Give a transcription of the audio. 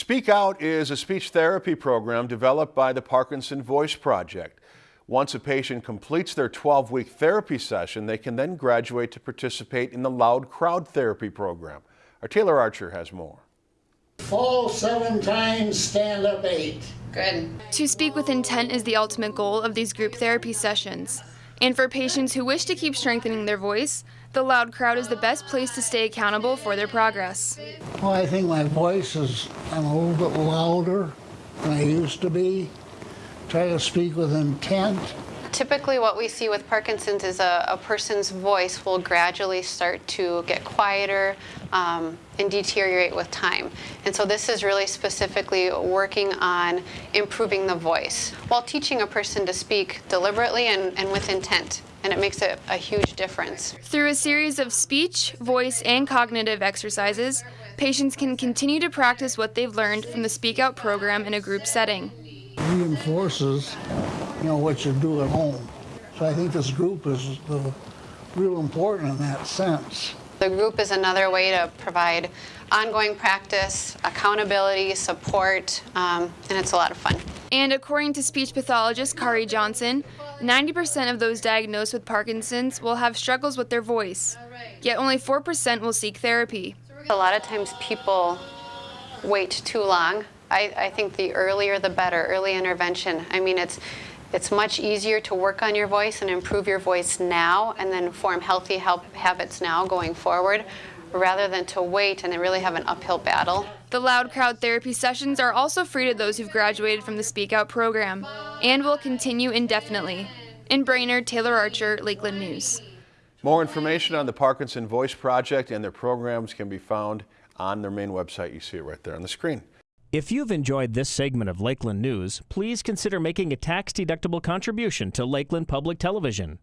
Speak Out is a speech therapy program developed by the Parkinson Voice Project. Once a patient completes their 12-week therapy session, they can then graduate to participate in the Loud Crowd Therapy program. Our Taylor Archer has more. Fall seven times, stand up eight. Good. To speak with intent is the ultimate goal of these group therapy sessions. And for patients who wish to keep strengthening their voice, the Loud Crowd is the best place to stay accountable for their progress. Well, I think my voice is, I'm a little bit louder than I used to be. Try to speak with intent. Typically, what we see with Parkinson's is a, a person's voice will gradually start to get quieter um, and deteriorate with time. And so, this is really specifically working on improving the voice while teaching a person to speak deliberately and, and with intent. And it makes a, a huge difference. Through a series of speech, voice, and cognitive exercises, patients can continue to practice what they've learned from the Speak Out program in a group setting. Reinforces, you know, what you do at home. So I think this group is the, real important in that sense. The group is another way to provide ongoing practice, accountability, support, um, and it's a lot of fun. And according to speech pathologist Kari Johnson, 90% of those diagnosed with Parkinson's will have struggles with their voice, yet only 4% will seek therapy. A lot of times people wait too long. I, I think the earlier the better, early intervention. I mean, it's it's much easier to work on your voice and improve your voice now and then form healthy habits now going forward rather than to wait and then really have an uphill battle. The Loud Crowd therapy sessions are also free to those who've graduated from the Speak Out program and will continue indefinitely. In Brainerd, Taylor Archer, Lakeland News. More information on the Parkinson Voice Project and their programs can be found on their main website. You see it right there on the screen. If you've enjoyed this segment of Lakeland News, please consider making a tax-deductible contribution to Lakeland Public Television.